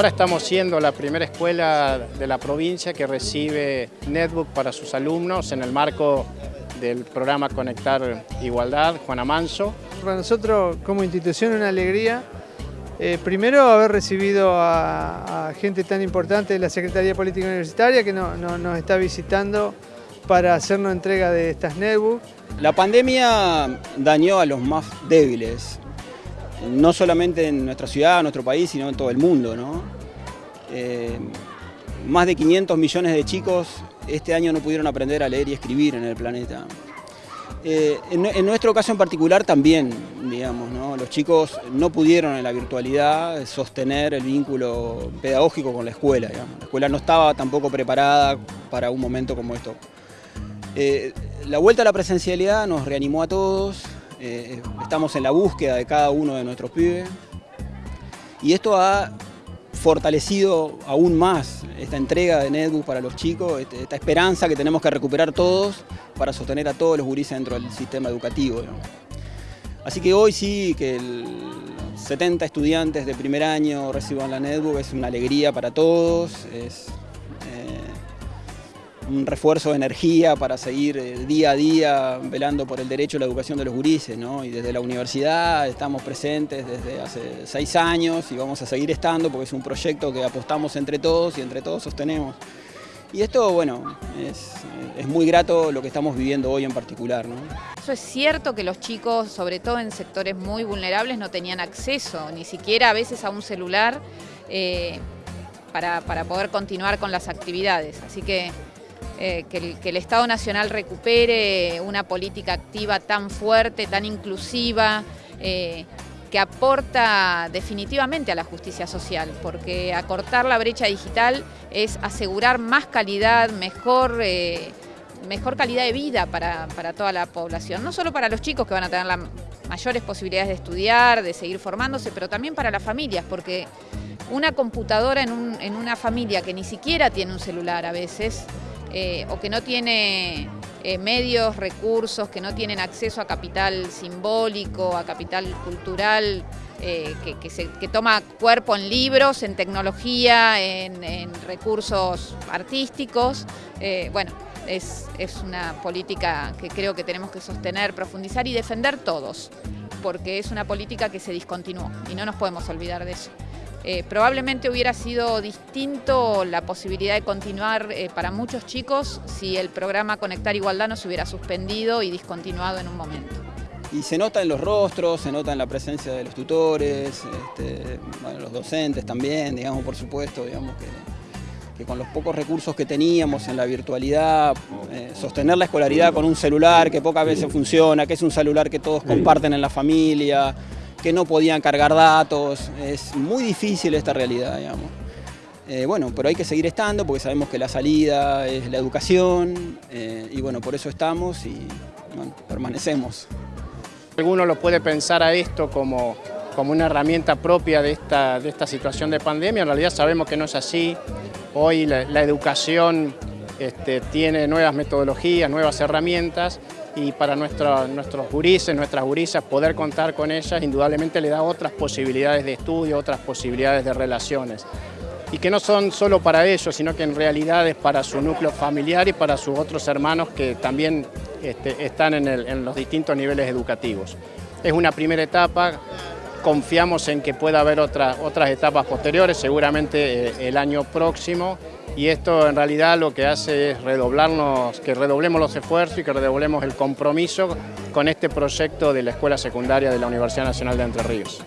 Ahora estamos siendo la primera escuela de la provincia que recibe netbook para sus alumnos en el marco del programa Conectar Igualdad, Juana Manso. Para nosotros como institución una alegría, eh, primero haber recibido a, gente tan importante de la Secretaría Política Universitaria que nos está visitando para hacernos entrega de estas netbooks. La pandemia dañó a los más débiles, no solamente en nuestra ciudad, en nuestro país, sino en todo el mundo. Eh, más de 500 millones de chicos este año no pudieron aprender a leer y escribir en el planeta. Eh, en, nuestro caso en particular también, digamos, los chicos no pudieron en la virtualidad sostener el vínculo pedagógico con la escuela. La escuela no estaba tampoco preparada para un momento como esto. Eh, la vuelta a la presencialidad nos reanimó a todos, eh, estamos en la búsqueda de cada uno de nuestros pibes y esto ha fortalecido aún más esta entrega de Netbook para los chicos, este, esta esperanza que tenemos que recuperar todos para sostener a todos los gurises dentro del sistema educativo. Así que hoy sí que 70 estudiantes de primer año reciban la Netbook es una alegría para todos, un refuerzo de energía para seguir eh, día a día velando por el derecho a la educación de los gurises. ¿no? Y desde la universidad estamos presentes desde hace seis años y vamos a seguir estando porque es un proyecto que apostamos entre todos y entre todos sostenemos. Y esto, bueno, es, es muy grato lo que estamos viviendo hoy en particular. Eso es cierto que los chicos, sobre todo en sectores muy vulnerables, no tenían acceso, ni siquiera a veces a un celular, eh, para, para poder continuar con las actividades. Así que eh, que, el, Estado Nacional recupere una política activa tan fuerte, tan inclusiva, eh, que aporta definitivamente a la justicia social, porque acortar la brecha digital es asegurar más calidad, mejor, eh, mejor calidad de vida para, toda la población, no solo para los chicos que van a tener las mayores posibilidades de estudiar, de seguir formándose, pero también para las familias, porque una computadora en, en una familia que ni siquiera tiene un celular a veces, eh, o que no tiene eh, medios, recursos, que no tienen acceso a capital simbólico, a capital cultural, eh, que, toma cuerpo en libros, en tecnología, en, recursos artísticos. bueno, es, es una política que creo que tenemos que sostener, profundizar y defender todos, porque es una política que se discontinuó y no nos podemos olvidar de eso. Eh, probablemente hubiera sido distinto la posibilidad de continuar eh, para muchos chicos si el programa Conectar Igualdad no se hubiera suspendido y discontinuado en un momento. Y se nota en los rostros, se nota en la presencia de los tutores, este, los docentes también, digamos, por supuesto, digamos que, con los pocos recursos que teníamos en la virtualidad, eh, sostener la escolaridad con un celular que pocas veces funciona, que es un celular que todos comparten en la familia, que no podían cargar datos, es muy difícil esta realidad, digamos. Eh, bueno, pero hay que seguir estando porque sabemos que la salida es la educación eh, y bueno, por eso estamos y permanecemos. Alguno lo puede pensar a esto como, como una herramienta propia de esta, de esta situación de pandemia, en realidad sabemos que no es así. Hoy la, educación este, tiene nuevas metodologías, nuevas herramientas y para nuestros gurises, nuestras gurisas, poder contar con ellas indudablemente le da otras posibilidades de estudio, otras posibilidades de relaciones. Y que no son solo para ellos, sino que en realidad es para su núcleo familiar y para sus otros hermanos que también este, están en, los distintos niveles educativos. Es una primera etapa, confiamos en que pueda haber otras etapas posteriores, seguramente eh, el año próximo, y esto en realidad lo que hace es redoblarnos, que redoblemos los esfuerzos y que redoblemos el compromiso con este proyecto de la Escuela Secundaria de la Universidad Nacional de Entre Ríos.